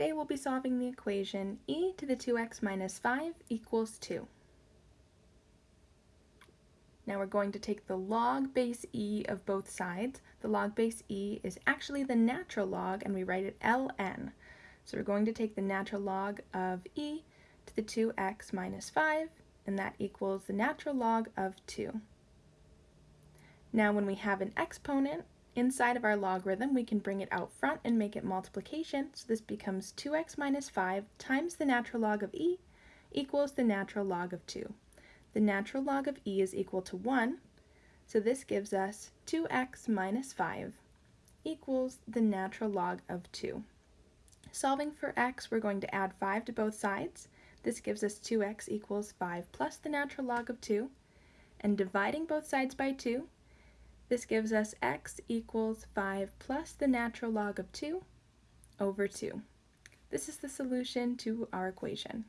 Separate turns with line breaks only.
Today we'll be solving the equation e to the 2x minus 5 equals 2. Now we're going to take the log base e of both sides. The log base e is actually the natural log and we write it ln. So we're going to take the natural log of e to the 2x minus 5 and that equals the natural log of 2. Now when we have an exponent, Inside of our logarithm, we can bring it out front and make it multiplication, so this becomes 2x minus 5 times the natural log of e equals the natural log of 2. The natural log of e is equal to 1, so this gives us 2x minus 5 equals the natural log of 2. Solving for x, we're going to add 5 to both sides. This gives us 2x equals 5 plus the natural log of 2. And dividing both sides by 2, this gives us x equals 5 plus the natural log of 2 over 2. This is the solution to our equation.